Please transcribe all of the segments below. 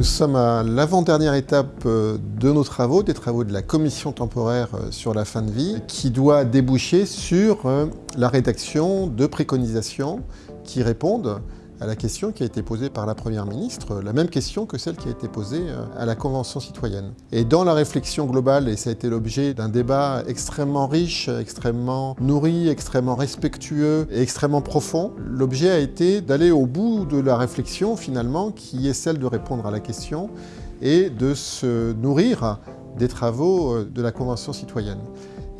Nous sommes à l'avant-dernière étape euh, de nos travaux, des travaux de la commission temporaire euh, sur la fin de vie, qui doit déboucher sur euh, la rédaction de préconisations qui répondent à la question qui a été posée par la Première ministre, la même question que celle qui a été posée euh, à la Convention citoyenne. Et dans la réflexion globale, et ça a été l'objet d'un débat extrêmement riche, extrêmement nourri, extrêmement respectueux et extrêmement profond, l'objet a été d'aller au bout de la réflexion finalement, qui est celle de répondre à la question et de se nourrir des travaux euh, de la Convention citoyenne.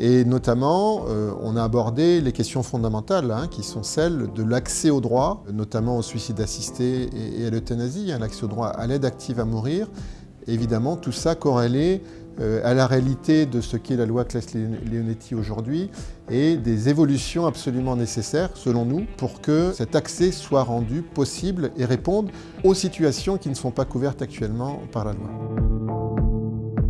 Et notamment, euh, on a abordé les questions fondamentales, hein, qui sont celles de l'accès au droit, notamment au suicide assisté et, à l'euthanasie, hein, l'accès au droit à l'aide active à mourir. Évidemment, tout ça corrélé euh, à la réalité de ce qu'est la loi Claes-Leonetti aujourd'hui et des évolutions absolument nécessaires, selon nous, pour que cet accès soit rendu possible et réponde aux situations qui ne sont pas couvertes actuellement par la loi.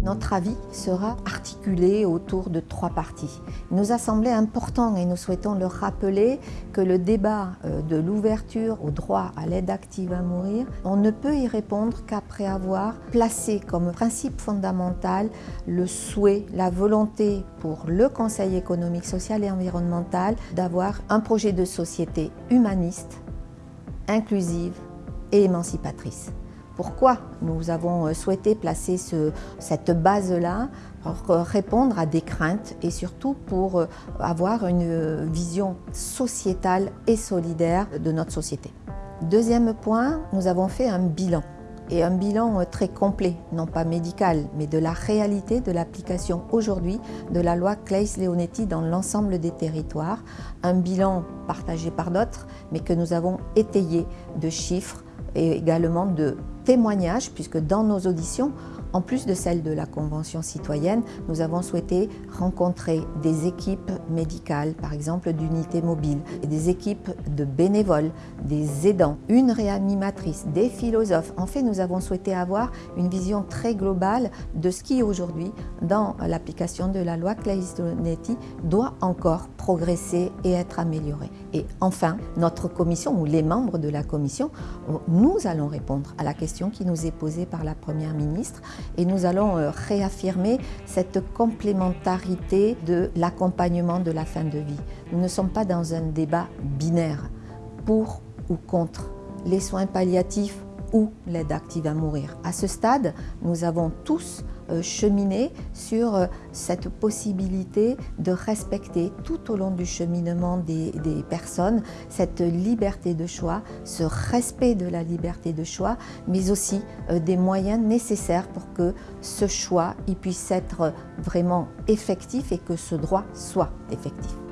Notre avis sera articulé autour de trois parties. Il nous a semblé important et nous souhaitons le rappeler que le débat euh, de l'ouverture au droit à l'aide active à mourir, on ne peut y répondre qu'après avoir placé comme principe fondamental le souhait, la volonté pour le Conseil économique, social et environnemental d'avoir un projet de société humaniste, inclusive et émancipatrice. Pourquoi nous avons euh, souhaité placer cette base-là pour répondre à des craintes et surtout pour euh, avoir une vision sociétale et solidaire de notre société. Deuxième point, nous avons fait un bilan et un bilan euh, très complet, non pas médical, mais de la réalité de l'application aujourd'hui de la loi Claes-Leonetti dans l'ensemble des territoires. Un bilan partagé par d'autres, mais que nous avons étayé de chiffres et également de témoignages, puisque dans nos auditions, en plus de celles de la Convention citoyenne, nous avons souhaité rencontrer des équipes médicales, par exemple d'unités mobiles, des équipes de bénévoles, des aidants, une réanimatrice, des philosophes. En fait, nous avons souhaité avoir une vision très globale de ce qui aujourd'hui, dans l'application de la loi Claes-Donetti, doit encore progresser et être amélioré. Et enfin, notre commission, ou les membres de la commission, nous allons répondre à la question qui nous est posée par la Première ministre et nous allons euh, réaffirmer cette complémentarité de l'accompagnement de la fin de vie. Nous ne sommes pas dans un débat binaire, pour ou contre les soins palliatifs ou l'aide active à mourir. À ce stade, nous avons tous euh, cheminer sur euh, cette possibilité de respecter tout au long du cheminement des, personnes cette liberté de choix, ce respect de la liberté de choix, mais aussi euh, des moyens nécessaires pour que ce choix puisse être vraiment effectif et que ce droit soit effectif.